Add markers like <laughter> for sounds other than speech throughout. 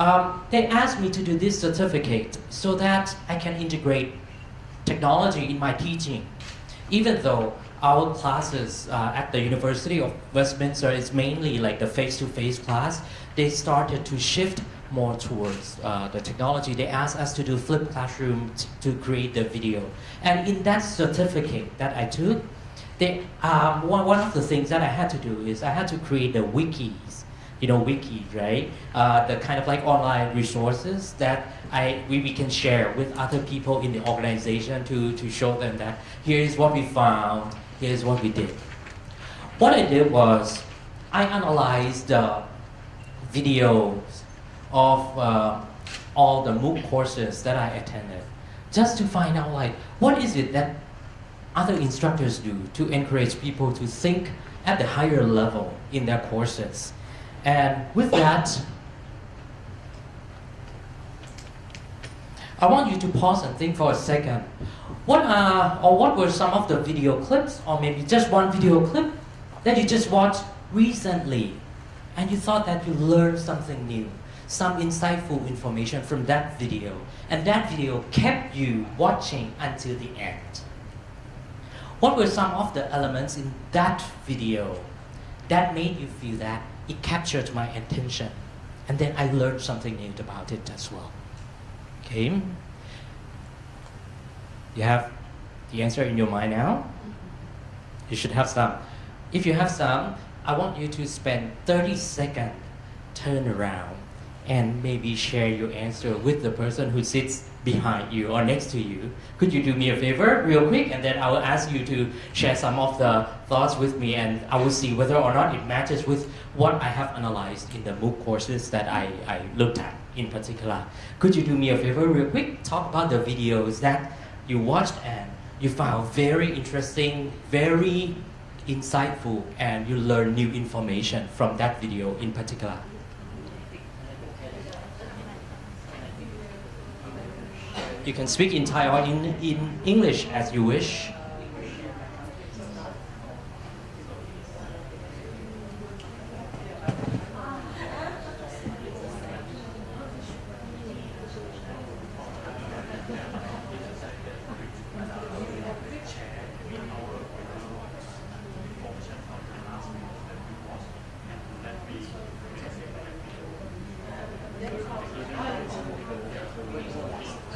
Um, they asked me to do this certificate so that I can integrate technology in my teaching. Even though our classes uh, at the University of Westminster is mainly like the face-to-face class, they started to shift more towards uh, the technology. They asked us to do flip classroom to create the video. And in that certificate that I took, they, um, one, one of the things that I had to do is I had to create the wikis, you know, wiki, right? Uh, the kind of like online resources that I, we, we can share with other people in the organization to, to show them that here's what we found, here's what we did. What I did was I analyzed the videos of uh, all the MOOC courses that I attended just to find out like what is it that other instructors do to encourage people to think at the higher level in their courses. And with that, I want you to pause and think for a second. What are, or what were some of the video clips, or maybe just one video clip that you just watched recently and you thought that you learned something new, some insightful information from that video, and that video kept you watching until the end? What were some of the elements in that video that made you feel that it captured my attention? And then I learned something new about it as well. Okay? You have the answer in your mind now? You should have some. If you have some, I want you to spend 30 seconds, turn around, and maybe share your answer with the person who sits behind you or next to you. Could you do me a favor real quick and then I will ask you to share some of the thoughts with me and I will see whether or not it matches with what I have analyzed in the MOOC courses that I, I looked at in particular. Could you do me a favor real quick? Talk about the videos that you watched and you found very interesting, very insightful and you learn new information from that video in particular. You can speak in Thai or in, in English as you wish.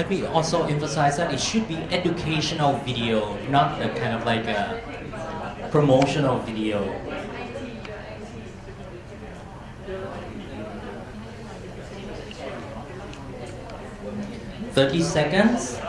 let me also emphasize that it should be educational video, not a kind of like a promotional video. Thirty seconds.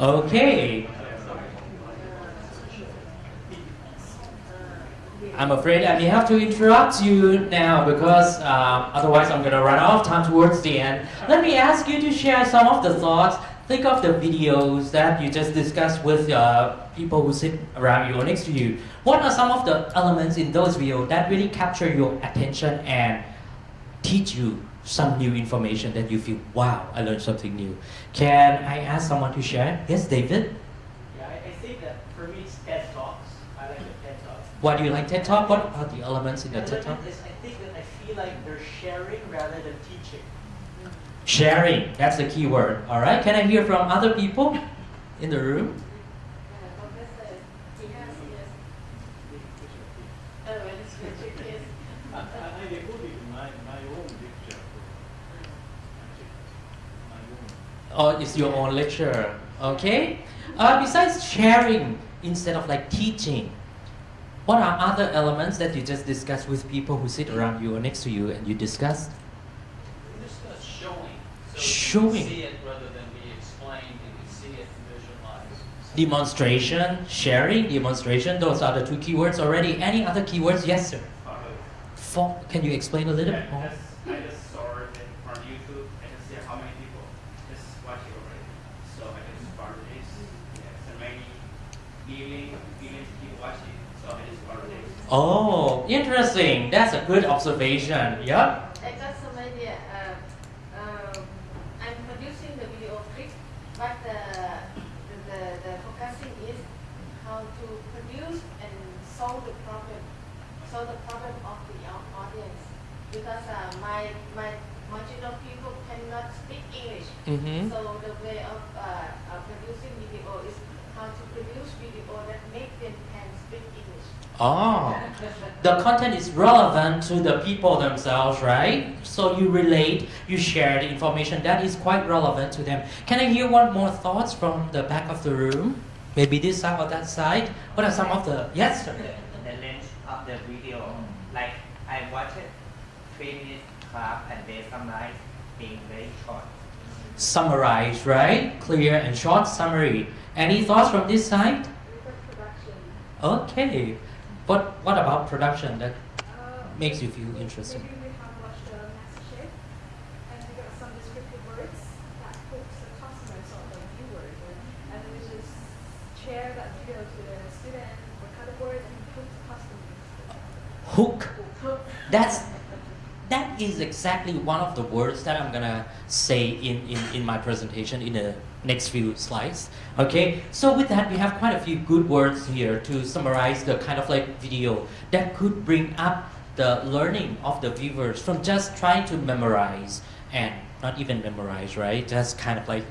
Okay. I'm afraid I may have to interrupt you now because uh, otherwise I'm going to run out of time towards the end. Let me ask you to share some of the thoughts. Think of the videos that you just discussed with uh, people who sit around you or next to you. What are some of the elements in those videos that really capture your attention and teach you some new information that you feel, wow, I learned something new. Can I ask someone to share? Yes, David? Yeah, I, I think that for me it's TED Talks. I like the TED Talks. Why do you like TED Talk? What are the elements in the TED Talk? Is I think that I feel like they're sharing rather than teaching. Sharing, that's the key word. All right, can I hear from other people in the room? Oh, it's your own lecture. Okay. Uh, besides sharing instead of like teaching, what are other elements that you just discuss with people who sit around you or next to you and you discussed? Discuss showing. So Showing. See it rather than be explained. Can see it and visualize. Demonstration, sharing, demonstration. Those are the two keywords already. Any other keywords? Yes, sir. Uh, For, can you explain a little Yeah, bit more? just, I just saw it from YouTube. I just see how many people just watch it already. So I just started this. Yes, and many millions, billions people watching. So I just started this. Oh, interesting. That's a good observation. Yeah. I got some idea. Uh, um, I'm producing the video clip, but the, the, the focusing is how to produce and solve the problem, solve the problem of the au- audience. Because uh, my, my marginal people cannot speak English. Mm-hmm. So the way of uh, uh, producing video is how to produce video that make them can speak English. Oh, the content is relevant to the people themselves, right? So you relate, you share the information that is quite relevant to them. Can I hear one more thoughts from the back of the room? Maybe this side or that side. What are some of the yes? Sir. the length of the video. Like I watched it three minutes class and they summarize being very short. Summarize, right? Clear and short summary. Any thoughts from this side? Okay. But what about production that makes you feel interested? Maybe we have watched the MasterChef and we got some descriptive words that hooks the customers or the viewers and we just share that video to the student, record the word and hook the customers. Hook. That's that is exactly one of the words that I'm gonna say in, in, in my presentation in the next few slides. Okay, so with that we have quite a few good words here to summarize the kind of like video that could bring up the learning of the viewers from just trying to memorize and not even memorize, right? Just kind of like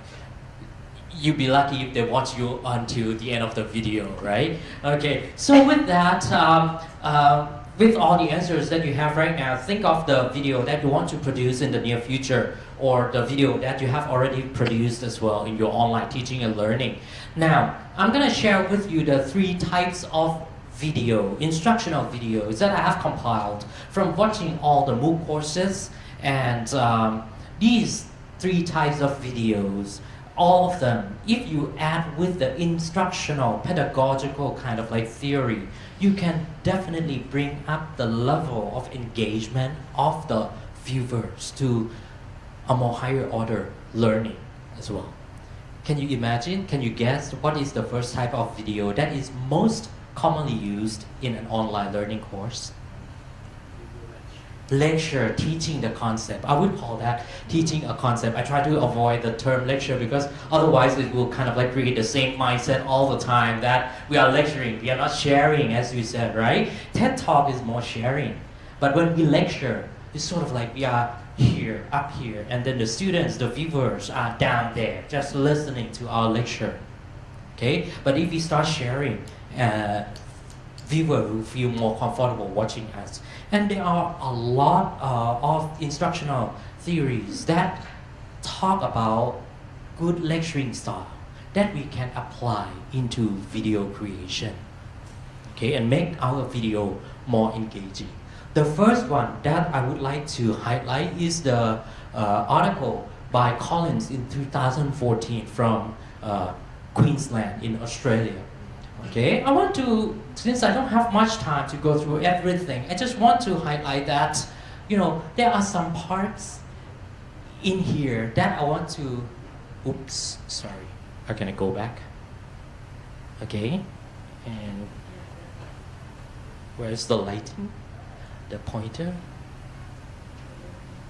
you'd be lucky if they watch you until the end of the video, right? Okay, so with that, um, um, with all the answers that you have right now, think of the video that you want to produce in the near future or the video that you have already produced as well in your online teaching and learning. Now, I'm gonna share with you the three types of video, instructional videos that I have compiled from watching all the MOOC courses and um, these three types of videos all of them, if you add with the instructional, pedagogical kind of like theory, you can definitely bring up the level of engagement of the viewers to a more higher order learning as well. Can you imagine, can you guess what is the first type of video that is most commonly used in an online learning course? lecture teaching the concept. I would call that teaching a concept. I try to avoid the term lecture because otherwise it will kind of like create the same mindset all the time that we are lecturing, we are not sharing as you said, right? TED Talk is more sharing. But when we lecture, it's sort of like we are here, up here, and then the students, the viewers are down there, just listening to our lecture. Okay? But if we start sharing, uh, viewer will feel more comfortable watching us. And there are a lot uh, of instructional theories that talk about good lecturing style that we can apply into video creation. Okay, and make our video more engaging. The first one that I would like to highlight is the uh, article by Collins in 2014 from uh, Queensland in Australia. Okay, I want to, since I don't have much time to go through everything, I just want to highlight that, you know, there are some parts in here that I want to, oops, sorry, how can I go back? Okay, and where's the lighting? The pointer?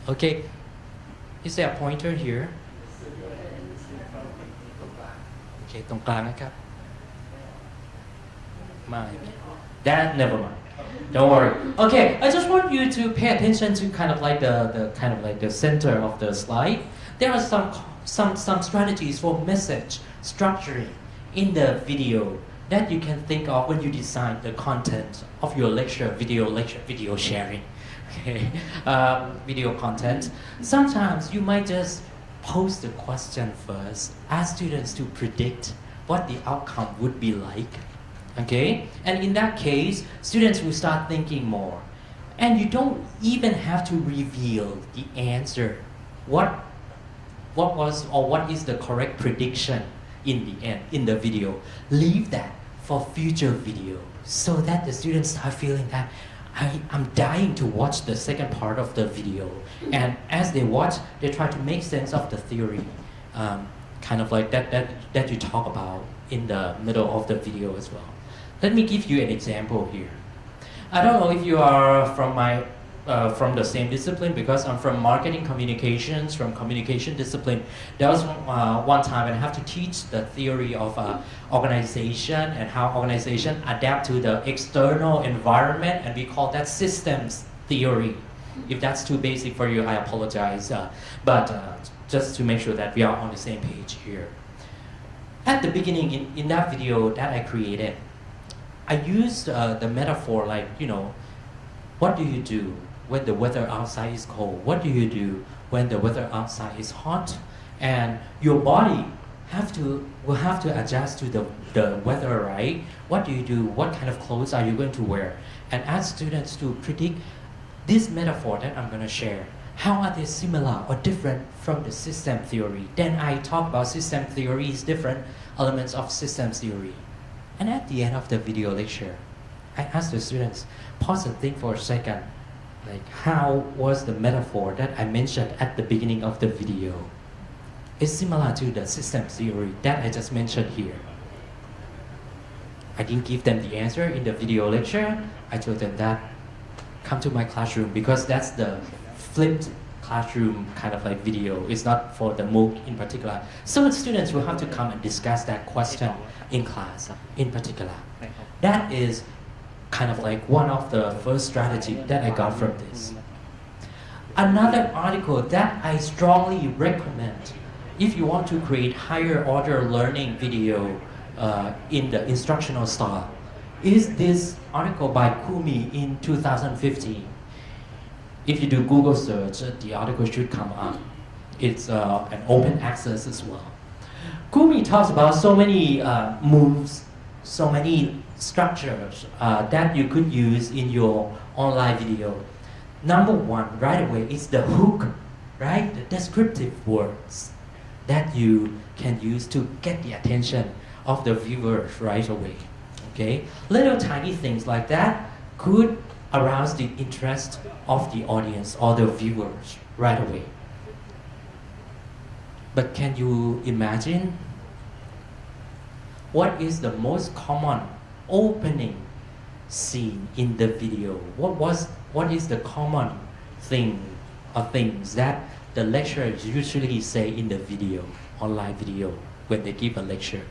Okay, is there a pointer here? Okay, ตรงกลางนะครับ mind. That never mind. Don't worry. Okay, I just want you to pay attention to kind of like the, the kind of like the center of the slide. There are some some some strategies for message structuring in the video that you can think of when you design the content of your lecture, video lecture, video sharing. <laughs> Okay, um, video content. Sometimes you might just pose the question first, ask students to predict what the outcome would be like. Okay? And in that case, students will start thinking more. And you don't even have to reveal the answer. What what was or what is the correct prediction in the end, in the video. Leave that for future video so that the students start feeling that I, I'm dying to watch the second part of the video. And as they watch, they try to make sense of the theory, um, kind of like that, that, that you talk about in the middle of the video as well. Let me give you an example here. I don't know if you are from my uh, from the same discipline because I'm from marketing communications, from communication discipline. There was uh, one time when I have to teach the theory of uh, organization and how organization adapt to the external environment, and we call that systems theory. If that's too basic for you, I apologize. Uh, but uh, just to make sure that we are on the same page here. At the beginning, in, in that video that I created, I used uh, the metaphor like, you know, what do you do when the weather outside is cold? What do you do when the weather outside is hot? And your body have to will have to adjust to the, the weather, right? What do you do? What kind of clothes are you going to wear? And ask students to predict this metaphor that I'm going to share. How are they similar or different from the system theory? Then I talk about system theories, different elements of system theory. And at the end of the video lecture, I ask the students, pause and think for a second, like how was the metaphor that I mentioned at the beginning of the video? It's similar to the system theory that I just mentioned here. I didn't give them the answer in the video lecture. I told them that come to my classroom because that's the flipped classroom kind of like video. It's not for the MOOC in particular. So students will have to come and discuss that question in class in particular. That is kind of like one of the first strategy that I got from this. Another article that I strongly recommend if you want to create higher order learning video uh, in the instructional style is this article by Koumi in 2015. If you do Google search, the article should come up. It's uh, an open access as well. Koumi talks about so many uh, moves, so many structures uh, that you could use in your online video. Number one, right away, is the hook, right? The descriptive words that you can use to get the attention of the viewers right away. Okay, little tiny things like that could arouse the interest of the audience or the viewers right away. But can you imagine what is the most common opening scene in the video? What was what is the common thing or things that the lecturers usually say in the video, online video, when they give a lecture?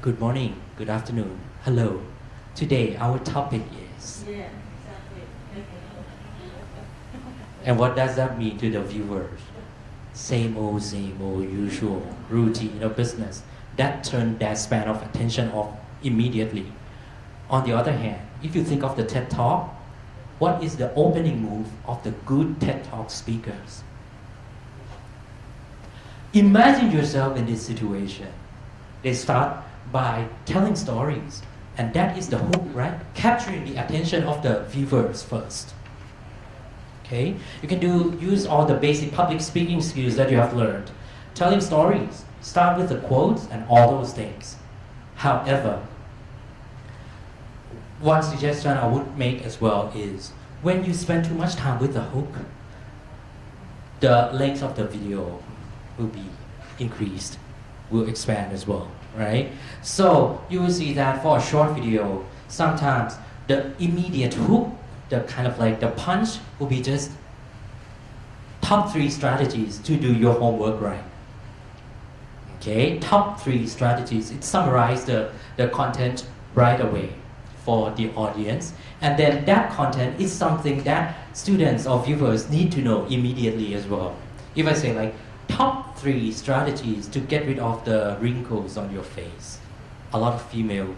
Good morning, good afternoon, hello. Today our topic is. Yeah, exactly. And what does that mean to the viewers? Same old, same old, usual, routine of business. That turn that span of attention off immediately. On the other hand, if you think of the TED Talk, what is the opening move of the good TED Talk speakers? Imagine yourself in this situation. They start by telling stories, and that is the hook, right? Capturing the attention of the viewers first. Okay, you can do use all the basic public speaking skills that you have learned. Telling stories, start with the quotes and all those things. However, one suggestion I would make as well is when you spend too much time with the hook, the length of the video will be increased, will expand as well, right? So you will see that for a short video, sometimes the immediate hook, the kind of like the punch will be just top three strategies to do your homework right. Okay, top three strategies. It summarizes the, the content right away for the audience. And then that content is something that students or viewers need to know immediately as well. If I say like, top three strategies to get rid of the wrinkles on your face. A lot of female,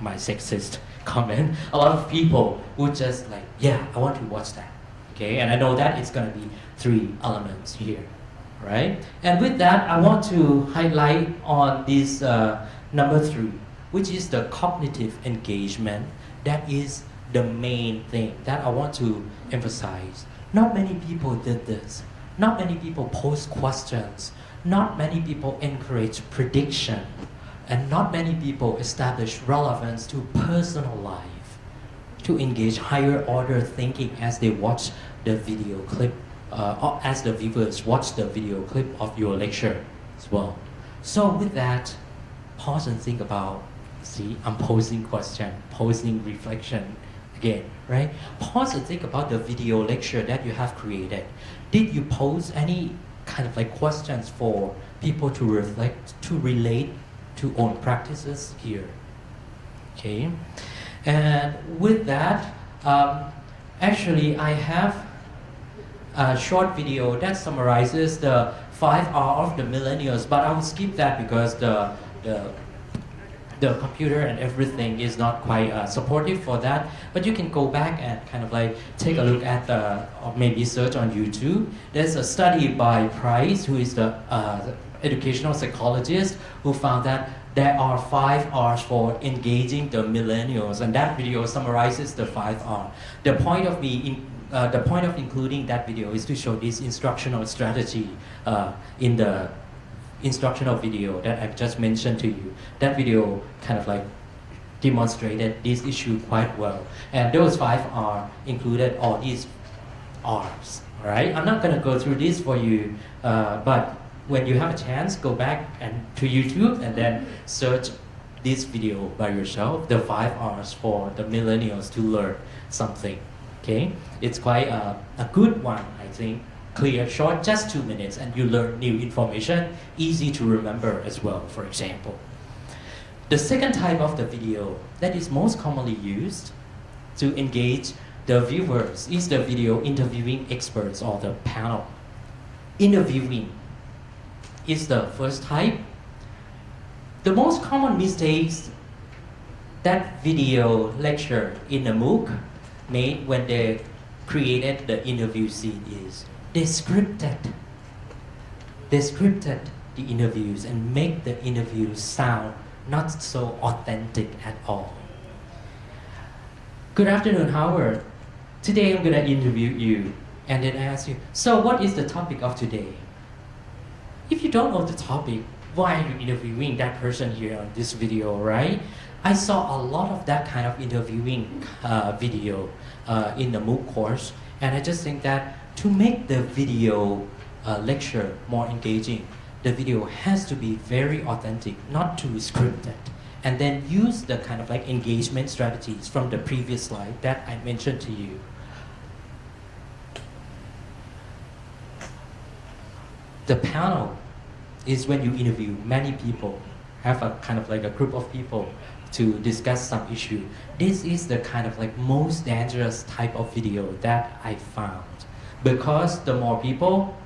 my sexist <laughs> comment, a lot of people would just like, yeah, I want to watch that. Okay, and I know that it's gonna be three elements here, right? And with that, I want to highlight on this uh, number three, which is the cognitive engagement. That is the main thing that I want to emphasize. Not many people did this. Not many people pose questions. Not many people encourage prediction. And not many people establish relevance to personal life. to engage higher order thinking as they watch the video clip, uh, or as the viewers watch the video clip of your lecture as well. So with that, pause and think about, see, I'm posing question, posing reflection again, right? Pause and think about the video lecture that you have created. Did you pose any kind of like questions for people to reflect, to relate to own practices here? Okay, and with that, um, actually I have a short video that summarizes the five R of the millennials, but I will skip that because the, the the computer and everything is not quite uh, supportive for that. But you can go back and kind of like take a look at the, or maybe search on YouTube. There's a study by Price, who is the uh, educational psychologist, who found that there are five R's for engaging the millennials, and that video summarizes the five R. The point of me in, uh, the point of including that video is to show this instructional strategy uh, in the instructional video that I've just mentioned to you. That video kind of like demonstrated this issue quite well. And those five are included all these R's, right? I'm not gonna go through this for you, uh, but when you have a chance, go back and to YouTube and then search this video by yourself, the five R's for the millennials to learn something, okay? It's quite a, a good one, I think clear, short, just two minutes, and you learn new information, easy to remember as well, for example. The second type of the video that is most commonly used to engage the viewers is the video interviewing experts or the panel. Interviewing is the first type. The most common mistakes that video lecture in a MOOC made when they created the interview scene is they scripted. They scripted the interviews and make the interviews sound not so authentic at all. Good afternoon, Howard. Today I'm gonna interview you and then I ask you, so what is the topic of today? If you don't know the topic, why are you interviewing that person here on this video, right? I saw a lot of that kind of interviewing uh, video uh, in the MOOC course, and I just think that to make the video uh, lecture more engaging, the video has to be very authentic, not too scripted. And then use the kind of like engagement strategies from the previous slide that I mentioned to you. The panel is when you interview many people, have a kind of like a group of people to discuss some issue. This is the kind of like most dangerous type of video that I found because the more people,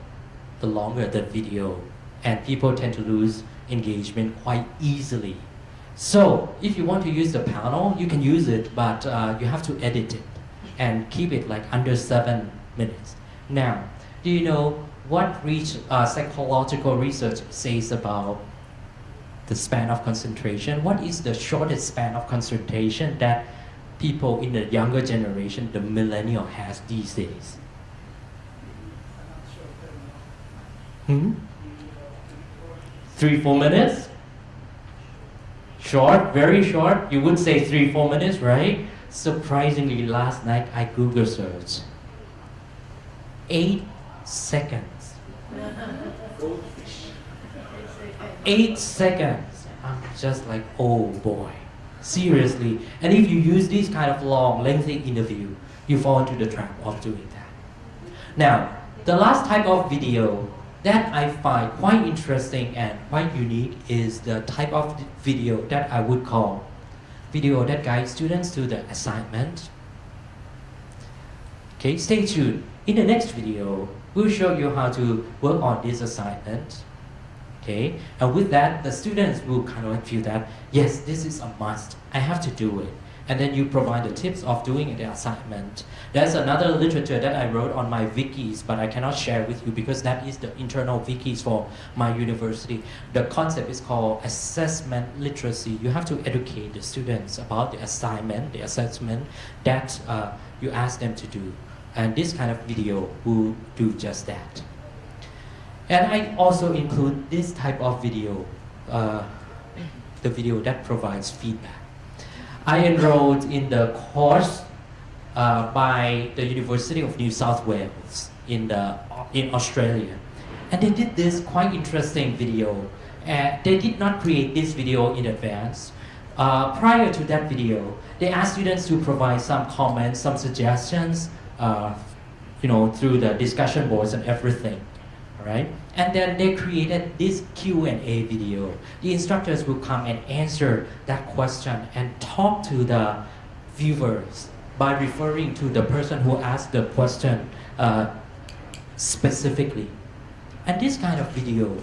the longer the video, and people tend to lose engagement quite easily. So if you want to use the panel, you can use it, but uh, you have to edit it and keep it like under seven minutes. Now, do you know what reach, uh, psychological research says about the span of concentration? What is the shortest span of concentration that people in the younger generation, the millennial has these days? Hmm? Three, four minutes? Short, very short. You would say three, four minutes, right? Surprisingly, last night I Google searched. Eight seconds. Eight seconds. I'm just like, oh boy. Seriously. And if you use this kind of long, lengthy interview, you fall into the trap of doing that. Now, the last type of video that I find quite interesting and quite unique is the type of video that I would call video that guides students to the assignment. Okay, stay tuned. In the next video, we'll show you how to work on this assignment. Okay, and with that, the students will kind of feel that, yes, this is a must. I have to do it and then you provide the tips of doing the assignment. There's another literature that I wrote on my wikis, but I cannot share with you because that is the internal wikis for my university. The concept is called assessment literacy. You have to educate the students about the assignment, the assessment that uh, you ask them to do. And this kind of video will do just that. And I also include this type of video, uh, the video that provides feedback. I enrolled in the course uh, by the University of New South Wales in, the, in Australia. And they did this quite interesting video. Uh, they did not create this video in advance. Uh, prior to that video, they asked students to provide some comments, some suggestions, uh, you know, through the discussion boards and everything, all right? And then they created this Q&A video. The instructors will come and answer that question and talk to the viewers by referring to the person who asked the question uh, specifically. And this kind of video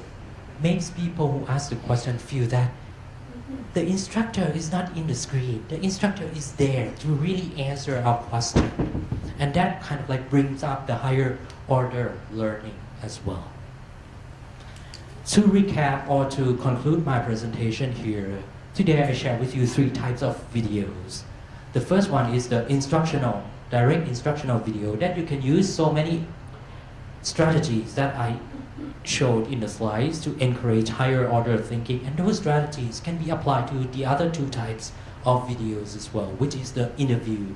makes people who ask the question feel that the instructor is not in the screen. The instructor is there to really answer our question. And that kind of like brings up the higher order learning as well. To recap or to conclude my presentation here, today I share with you three types of videos. The first one is the instructional, direct instructional video that you can use so many strategies that I showed in the slides to encourage higher order thinking and those strategies can be applied to the other two types of videos as well, which is the interview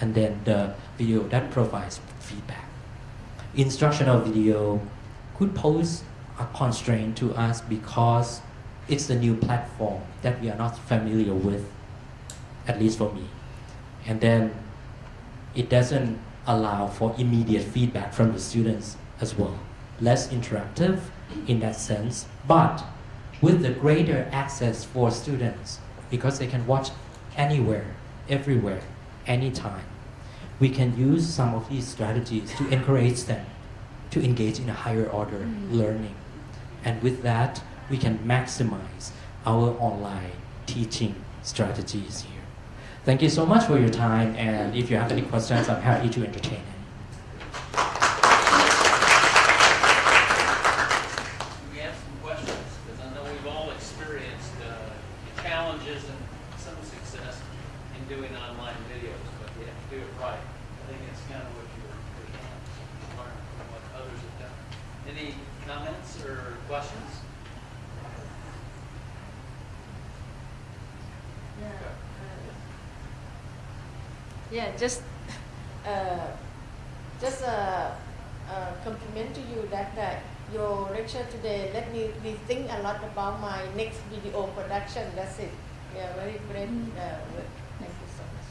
and then the video that provides feedback. Instructional video could pose a constraint to us because it's a new platform that we are not familiar with, at least for me. And then it doesn't allow for immediate feedback from the students as well. Less interactive in that sense, but with the greater access for students because they can watch anywhere, everywhere, anytime. We can use some of these strategies to encourage them to engage in a higher order mm. learning. And with that, we can maximize our online teaching strategies here. Thank you so much for your time, and if you have any questions, I'm happy to entertain any. We have some questions, because I know we've all experienced uh, challenges and some success in doing online videos, but you have to do it right. I think it's kind of what you're, you're trying to learn from what others have done. Any comments or questions? Yeah, uh, yeah, just uh, just uh, uh, compliment to you that uh, your lecture today let me rethink a lot about my next video production. That's it. Yeah, very great uh, work. Thank you so much.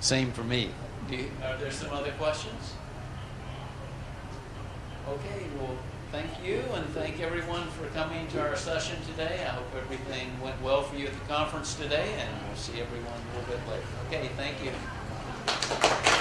Same for me. Do you, are there some other questions? Okay, well, thank you and thank everyone for coming to our session today. I hope everything went well for you at the conference today and we'll see everyone a little bit later. Okay, Thank you.